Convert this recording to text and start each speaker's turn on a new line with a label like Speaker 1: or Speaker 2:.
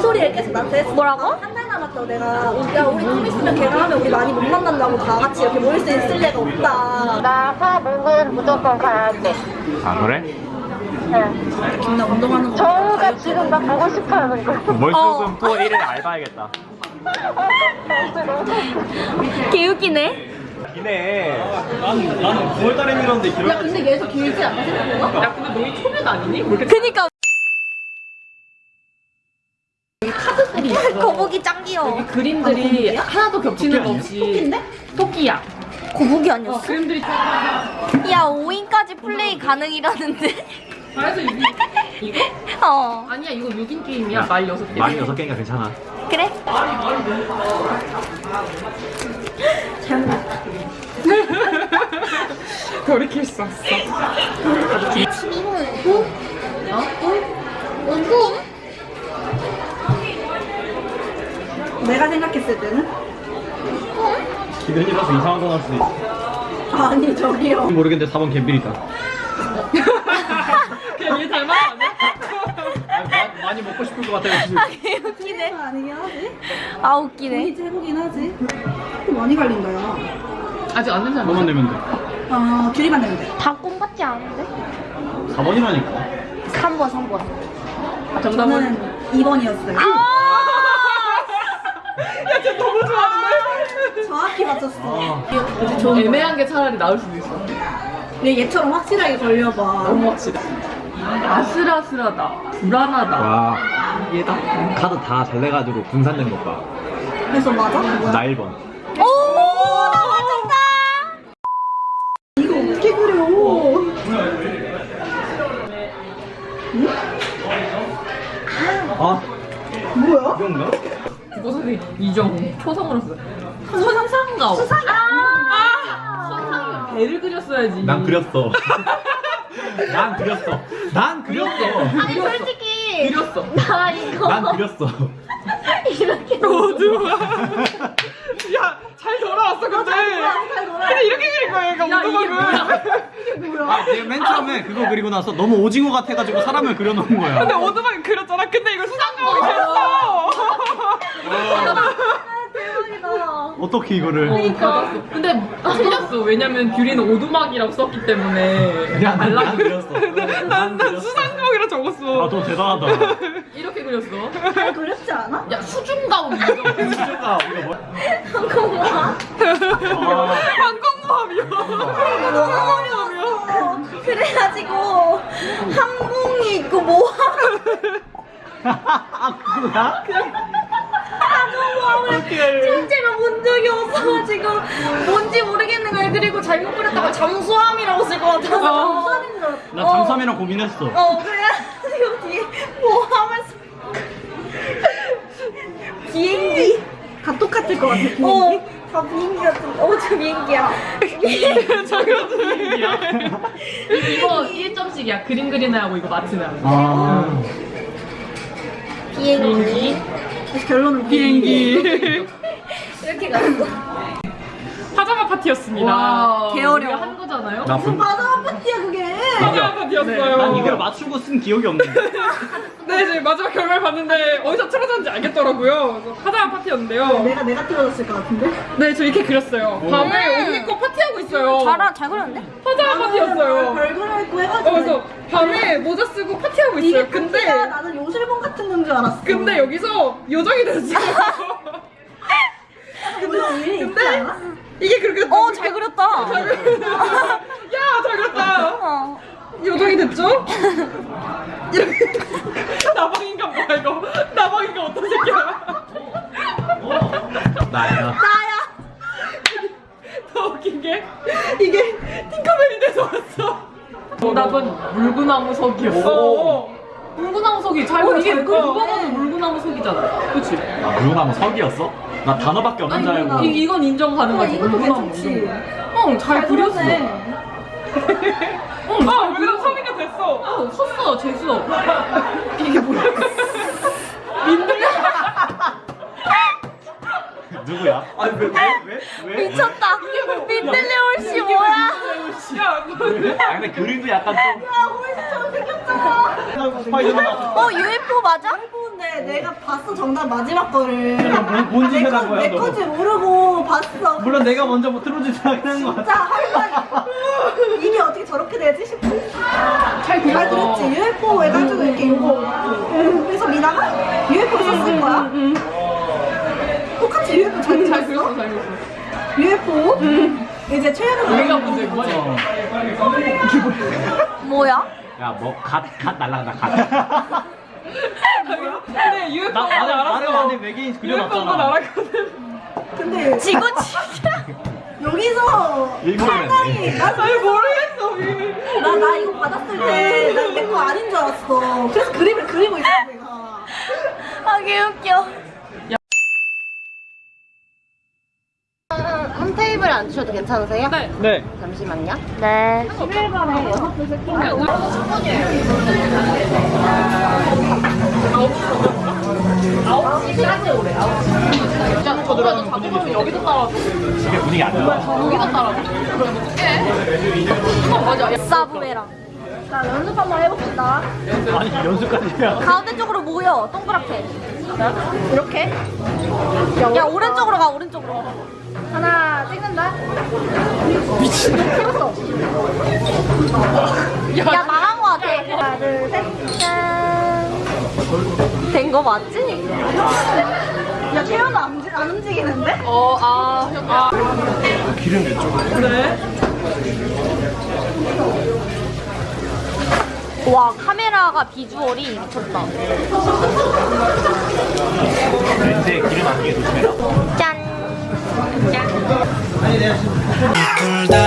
Speaker 1: 소리를 계속 나한테 했어.
Speaker 2: 뭐라고?
Speaker 1: 한 달 남았다고 내가 야 우리 좀 있으면 걔랑 하면 우리 많이 못 만난다고 다 같이 이렇게 모일 수 있을 리가 없다.
Speaker 2: 나 화목은 무조건 가야 돼.
Speaker 3: 아 그래?
Speaker 2: 응.
Speaker 1: 김나 운동하는 거.
Speaker 2: 정우가 지금 나 보고 싶어 하는 거.
Speaker 3: 월수금 투어 1일 알바야겠다
Speaker 2: 개웃기네.
Speaker 3: 기네 나는 나는 9월달에 밀었는데
Speaker 1: 야 근데 얘도 길지 않아 생각보다?
Speaker 4: 야 근데 너희 초면 아니니?
Speaker 2: 그니까
Speaker 1: 카드들이 있어.
Speaker 2: 거북이 짱 귀여워.
Speaker 4: 그림들이 하나도 겹치는 거 없이
Speaker 1: 토끼인데?
Speaker 4: 토끼야
Speaker 2: 거북이 아니었어?
Speaker 4: 그림들이
Speaker 2: 야 5인까지 플레이 가능이라는데.
Speaker 4: 그래서 이거 이거?
Speaker 2: 어
Speaker 4: 아니야 이거 6인 게임이야 말 6개
Speaker 3: 많이 6개니까 괜찮아
Speaker 2: 그래?
Speaker 4: 돌이킬 수 없어
Speaker 1: 내가 생각했을 때는
Speaker 3: 기변이라서 이상한 거 나올 수도 있어
Speaker 1: 아니 저기요.
Speaker 3: 모르겠는데 4번 갬빌이다
Speaker 4: 그냥 얘 닮아?
Speaker 3: 많이 먹고 싶을 것아
Speaker 2: 개웃기네.
Speaker 1: 아니긴 하지.
Speaker 2: 아 웃기네.
Speaker 1: 이제 해보긴 하지. 또 많이 갈린다 야.
Speaker 4: 아직 안 된지
Speaker 3: 너만
Speaker 4: 않았어?
Speaker 3: 내면
Speaker 1: 돼아 귤이만 내면 돼.
Speaker 2: 다 꿈 같지 않은데?
Speaker 3: 4번이라니까
Speaker 2: 3번 3번.
Speaker 4: 정답은
Speaker 1: 저는 2번이었어요.
Speaker 2: 아!
Speaker 4: 너무 좋아하는데?
Speaker 1: 정확히 맞췄어.
Speaker 3: 아
Speaker 4: 애매한 게 차라리 나을 수도 있어
Speaker 1: 얘 얘처럼 확실하게 걸려봐.
Speaker 4: 너무 확실해 아슬아슬하다 불안하다
Speaker 3: 와
Speaker 4: 얘다
Speaker 3: 카드 다 잘 내가지고 분산된 것 봐
Speaker 1: 그래서 맞아?
Speaker 3: 나 1번
Speaker 2: 오! 나 맞췄다!
Speaker 1: 이거 어떻게 그려?
Speaker 3: 아
Speaker 1: 뭐야?
Speaker 3: 이건가?
Speaker 4: 국어. 선생님 이정우 초성으로 써 수상가오. 수상이 아! 수상이 배를 그렸어야지.
Speaker 3: 난 그렸어. 난 그렸어. 난 그렸어.
Speaker 2: 아니 솔직히
Speaker 4: 그렸어.
Speaker 2: 나 이거
Speaker 3: 난 그렸어.
Speaker 2: 이렇게
Speaker 4: 어두워 야잘 돌아왔어 근데. 근데 이렇게 그린 거야 얘가 오두막은
Speaker 3: 아, 내가 맨 처음에 그거 그리고 나서 너무 오징어 같아가지고 사람을 그려놓은 거야.
Speaker 4: 근데 오두막은 그렸잖아. 근데 이걸 수상가오로 그렸어
Speaker 3: 어떻게 이거를?
Speaker 4: 그러니까. 근데 틀렸어. 왜냐면 귤이는 오두막이라고 썼기 때문에.
Speaker 3: 그냥 난, 난 그렸어.
Speaker 4: 난난
Speaker 3: 그렸어.
Speaker 4: 수상가오이라 적었어.
Speaker 3: 아너 대단하다.
Speaker 4: 이렇게 그렸어?
Speaker 1: 잘 그렸지 않아?
Speaker 4: 야 인정
Speaker 3: 진짜 이거 뭐?
Speaker 4: 항공모함이요
Speaker 1: 어, 그래가지고 항공이 있고 뭐
Speaker 3: 아 그거야?
Speaker 2: 실제로 본 적이 없어가지고 뭔지 모르겠는 걸 그리고 잘못 그렸다가 잠수함이라고 쓸 것 같아서.
Speaker 1: 무선인 줄 알았어.
Speaker 3: 나 잠수함이랑 고민했어.
Speaker 2: 어 그래가지고 뒤에 뭐 하면서 비행기.
Speaker 1: 다 똑같을 것 같아. 비행기.
Speaker 2: 어 다 비행기 같은 어 저 비행기야.
Speaker 4: 이거 1점씩이야. 그림 그리는 하고 이거 맞추는
Speaker 3: 아.
Speaker 2: 비행기
Speaker 1: 결론은
Speaker 4: 비행기
Speaker 2: 이렇게 갔어
Speaker 4: 파자마 파티였습니다
Speaker 1: 와.
Speaker 4: 우리가 한 거잖아요
Speaker 3: 나 분...
Speaker 1: 맞아 파티야 그게.
Speaker 4: 파티였어요
Speaker 3: 난 이걸 맞추고 쓴 기억이 없는데.
Speaker 4: 네 이제 마지막 결과를 봤는데 어디서 틀어졌는지 알겠더라고요. 그래서 파자마 파티였는데요.
Speaker 1: 내가 내가 틀어졌을 것 같은데.
Speaker 4: 네 저 이렇게 그렸어요. 밤에 언니 거 파티하고 있어요.
Speaker 2: 잘, 잘 그렸는데?
Speaker 4: 파자마 파티였어요.
Speaker 1: 별걸 했고
Speaker 4: 어,
Speaker 1: 해가지고.
Speaker 4: 그래서 밤에 모자 쓰고 파티하고 있어요.
Speaker 1: 이게
Speaker 4: 근데
Speaker 1: 파티가 나는 요술봉 같은 건 줄 알았어.
Speaker 4: 근데 여기서 요정이 됐어요.
Speaker 1: 근데 있지
Speaker 4: 근데
Speaker 1: 않아?
Speaker 4: 이게 그렇게
Speaker 2: 어 잘 그렸다.
Speaker 4: 야 잘 그렸다.
Speaker 2: 어.
Speaker 4: 요정이 됐죠? 이렇게 나방인간 뭐야 이거 나방인간 어떤 새끼야
Speaker 3: 나야
Speaker 2: 나야
Speaker 4: 더 웃긴 게 이게 팅커벨이 돼서 왔어 정답은 물구나무 석이었어 어, 물구나무 석이 잘
Speaker 1: 어,
Speaker 4: 이게
Speaker 1: 잘
Speaker 4: 누가. 봐도 물구나무 석이잖아 그치?
Speaker 3: 아 물구나무 석이었어? 나 단어밖에 없는 줄 알고
Speaker 4: 이, 이건 인정 가능하지
Speaker 1: 어, 이것도
Speaker 4: 물구나무
Speaker 1: 괜찮지.
Speaker 4: 인정. 응, 잘 그렸어 어 어, 섰어 재수 이게 뭐야
Speaker 3: 누구야? 아니 왜 왜? 왜? 왜?
Speaker 2: 미쳤다 민들레올 씨 뭐야
Speaker 4: 야,
Speaker 3: 너아 근데 그림도 약간 좀 스파이더맨 같아
Speaker 2: 어 UFO 맞아?
Speaker 1: 근데 내가 봤어 정답 마지막 거를.
Speaker 3: 뭐- 뭔 짓을 한 거야,
Speaker 1: 내
Speaker 3: 너?
Speaker 1: 건지 모르고 봤어.
Speaker 3: 물론 내가 먼저 뭐 틀어주지 않은 것 같아.
Speaker 1: 진짜 이게 어떻게 저렇게 되지 싶어. 잘 들었지. UFO 해가지고 이렇게 이거. 그래서 미나가 UFO 썼을 거야. 똑같이 UFO
Speaker 4: 잘잘
Speaker 1: 들었어.
Speaker 4: 그렸어 잘 그렸어
Speaker 1: UFO. 이제 최현우
Speaker 4: 우리가 문제인 거지
Speaker 1: 뭐야?
Speaker 3: 야, 뭐, 갓, 갓 날라간다, 갓.
Speaker 4: 근데 UFO
Speaker 3: 나, 나는,
Speaker 4: 알았어
Speaker 3: 안에 외계인 그려놨잖아.
Speaker 4: 알았거든
Speaker 1: 근데
Speaker 2: 지구 진짜.
Speaker 1: 여기서
Speaker 3: 일본이네.
Speaker 1: 상당히 나
Speaker 4: 모르겠어
Speaker 1: 나, 나 이거 받았을 때, 난내거 아닌 줄 알았어. 그래서 그림을 그리고 있어, 내가.
Speaker 2: 아 개웃겨.
Speaker 5: 한 테이블 앉으셔도 괜찮으세요?
Speaker 4: 네
Speaker 3: 네.
Speaker 5: 잠시만요.
Speaker 2: 네.
Speaker 4: 진짜 오 자꾸 보면 여기도 따라줘
Speaker 3: 집에 분위기 안 좋아.
Speaker 4: 여기도 따라줘 그럼 어떡해 어 맞아 야,
Speaker 2: 사부메랑.
Speaker 1: 자, 연습 한번 해봅시다.
Speaker 3: 아니, 연습까지 해야 돼.
Speaker 2: 가운데 쪽으로 모여. 동그랗게. 이렇게. 야 오른쪽으로 가 오른쪽으로.
Speaker 1: 하나, 찍는다.
Speaker 2: 야 망한 거 같아.
Speaker 1: 하나, 둘, 셋.
Speaker 2: 된거 맞지?
Speaker 1: 야, 태연아 안, 움직- 안 움직이는데?
Speaker 4: 어, 아, 형, 아.
Speaker 3: 기름 왼쪽으로.
Speaker 4: 그래?
Speaker 2: 와 카메라가 비주얼이 미쳤다.
Speaker 3: 렌즈에 기름 안 끼게 조심해라.
Speaker 2: 짠.
Speaker 6: 꿀달